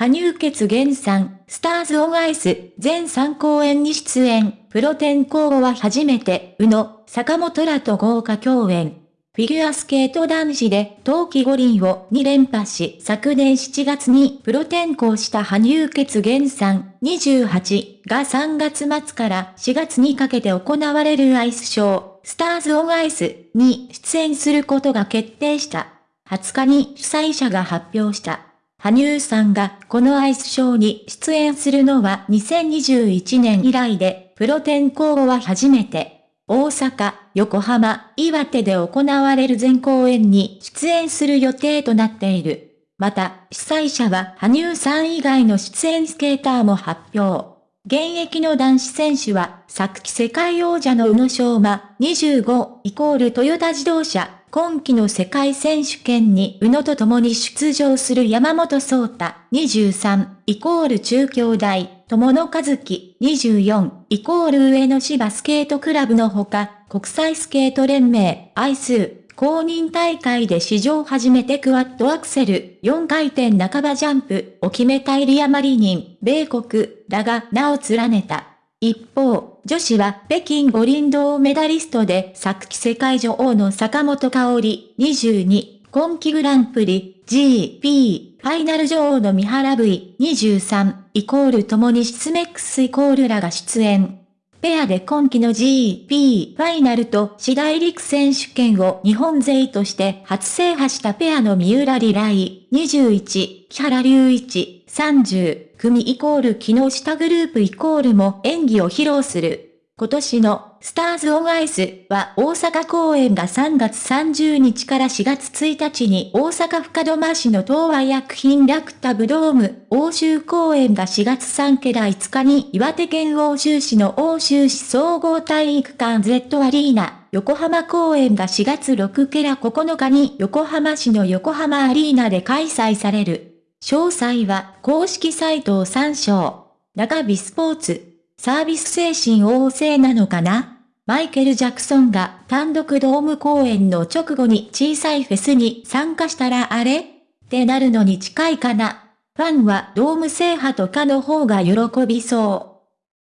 羽生結弦さん、スターズ・オン・アイス、全3公演に出演、プロ転向後は初めて、宇野、坂本らと豪華共演。フィギュアスケート男子で冬季五輪を2連覇し、昨年7月にプロ転向した羽生結弦さん28が3月末から4月にかけて行われるアイスショー、スターズ・オン・アイスに出演することが決定した。20日に主催者が発表した。羽生さんがこのアイスショーに出演するのは2021年以来で、プロ転向後は初めて、大阪、横浜、岩手で行われる全公演に出演する予定となっている。また、主催者は羽生さん以外の出演スケーターも発表。現役の男子選手は、昨季世界王者の宇野昌磨25イコールトヨタ自動車今季の世界選手権に宇野と共に出場する山本聡太23イコール中京大友野和樹24イコール上野芝スケートクラブのほか国際スケート連盟アイス公認大会で史上初めてクワッドアクセル4回転半ばジャンプを決めたイリア・マリニン米国らが名を連ねた。一方、女子は北京五輪銅メダリストで昨季世界女王の坂本香織22、今季グランプリ GP ファイナル女王の三原 V23 イコール共にシスメックスイコールらが出演。ペアで今季の GP ファイナルと次大陸選手権を日本勢として初制覇したペアの三浦リライ21、木原隆一30、組イコール木下グループイコールも演技を披露する。今年のスターズオンアイスは大阪公演が3月30日から4月1日に大阪深戸市の東和薬品ラクタブドーム、欧州公演が4月3ケラ5日に岩手県欧州市の欧州市総合体育館 Z アリーナ、横浜公演が4月6ケラ9日に横浜市の横浜アリーナで開催される。詳細は公式サイトを参照。中ビスポーツ。サービス精神旺盛なのかな？マイケル・ジャクソンが単独ドーム公演の直後に小さいフェスに参加したらあれ？ってなるのに近いかな？ファンはドーム制覇とかの方が喜びそう。